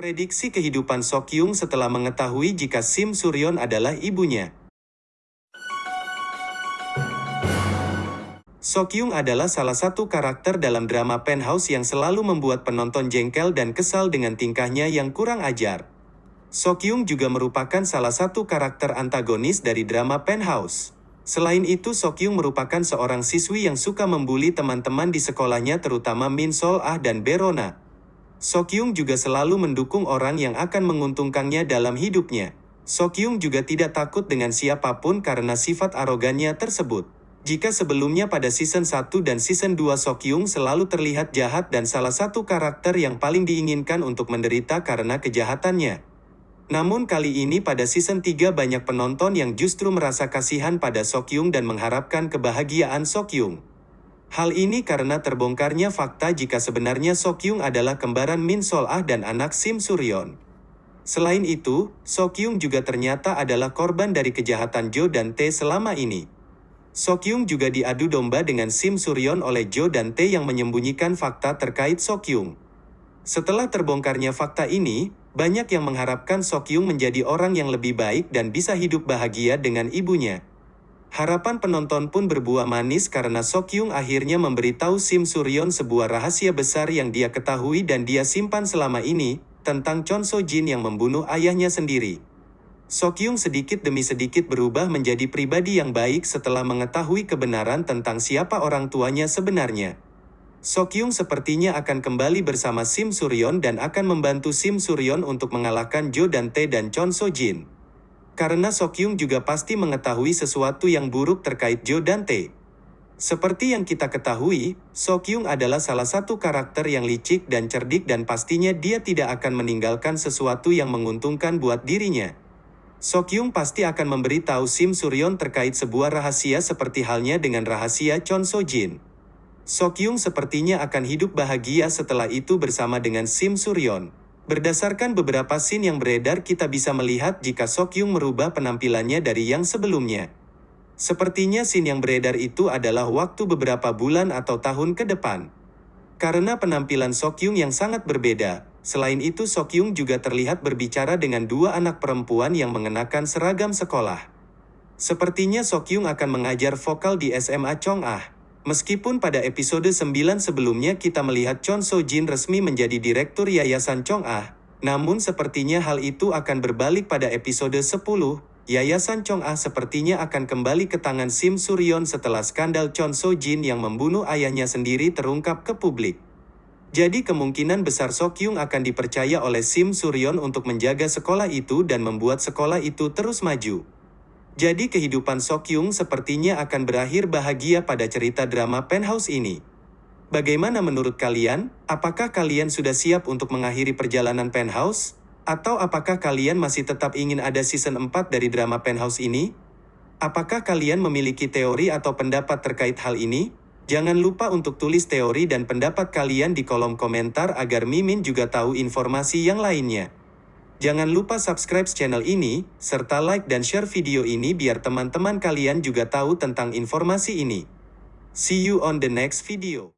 Prediksi kehidupan Sokyung setelah mengetahui jika Sim Suryon adalah ibunya. Sokyung adalah salah satu karakter dalam drama Penthouse yang selalu membuat penonton jengkel dan kesal dengan tingkahnya yang kurang ajar. Sokyung juga merupakan salah satu karakter antagonis dari drama Penthouse. Selain itu Sokyung merupakan seorang siswi yang suka membuli teman-teman di sekolahnya terutama Min Sol Ah dan Berona. Sokyung juga selalu mendukung orang yang akan menguntungkannya dalam hidupnya. Sokyung juga tidak takut dengan siapa pun karena sifat arogannya tersebut. Jika sebelumnya pada season 1 dan season 2 Sokyung selalu terlihat jahat dan salah satu karakter yang paling diinginkan untuk menderita karena kejahatannya. Namun kali ini pada season 3 banyak penonton yang justru merasa kasihan pada Sokyung dan mengharapkan kebahagiaan Sokyung. Hal ini karena terbongkarnya fakta jika sebenarnya Sokyung adalah kembaran Min Sol Ah dan anak Sim Suryon. Selain itu, Sokyung juga ternyata adalah korban dari kejahatan Jo dan Tae selama ini. Sokyung juga diadu domba dengan Sim Suryon oleh Jo dan Tae yang menyembunyikan fakta terkait Sokyung. Setelah terbongkarnya fakta ini, banyak yang mengharapkan Sokyung menjadi orang yang lebih baik dan bisa hidup bahagia dengan ibunya. Harapan penonton pun berbuah manis karena Sokyung akhirnya memberitahu Sim Suryon sebuah rahasia besar yang dia ketahui dan dia simpan selama ini, tentang Chon So Jin yang membunuh ayahnya sendiri. Sokyung sedikit demi sedikit berubah menjadi pribadi yang baik setelah mengetahui kebenaran tentang siapa orang tuanya sebenarnya. Sokyung sepertinya akan kembali bersama Sim Suryon dan akan membantu Sim Suryon untuk mengalahkan Jo Dante dan Chon So Jin. Karena Sokyung juga pasti mengetahui sesuatu yang buruk terkait Jo Dante. Seperti yang kita ketahui, Sokyung adalah salah satu karakter yang licik dan cerdik dan pastinya dia tidak akan meninggalkan sesuatu yang menguntungkan buat dirinya. Sokyung pasti akan memberitahu Sim Suryon terkait sebuah rahasia seperti halnya dengan rahasia Chon So Jin. Sokyung sepertinya akan hidup bahagia setelah itu bersama dengan Sim Suryon. Berdasarkan beberapa scene yang beredar kita bisa melihat jika Sokyung merubah penampilannya dari yang sebelumnya. Sepertinya scene yang beredar itu adalah waktu beberapa bulan atau tahun ke depan. Karena penampilan Sokyung yang sangat berbeda, selain itu Sokyung juga terlihat berbicara dengan dua anak perempuan yang mengenakan seragam sekolah. Sepertinya Sokyung akan mengajar vokal di SMA Chong'ah. Meskipun pada episode 9 sebelumnya kita melihat Chon So Jin resmi menjadi direktur Yayasan Chong Ah, namun sepertinya hal itu akan berbalik pada episode 10, Yayasan Chong Ah sepertinya akan kembali ke tangan Sim Suryon setelah skandal Chon So Jin yang membunuh ayahnya sendiri terungkap ke publik. Jadi kemungkinan besar Sokyung akan dipercaya oleh Sim Suryon untuk menjaga sekolah itu dan membuat sekolah itu terus maju. Jadi kehidupan Sokyung sepertinya akan berakhir bahagia pada cerita drama Penthouse ini. Bagaimana menurut kalian? Apakah kalian sudah siap untuk mengakhiri perjalanan Penthouse? Atau apakah kalian masih tetap ingin ada season 4 dari drama Penthouse ini? Apakah kalian memiliki teori atau pendapat terkait hal ini? Jangan lupa untuk tulis teori dan pendapat kalian di kolom komentar agar Mimin juga tahu informasi yang lainnya. Jangan lupa subscribe channel ini, serta like dan share video ini biar teman-teman kalian juga tahu tentang informasi ini. See you on the next video.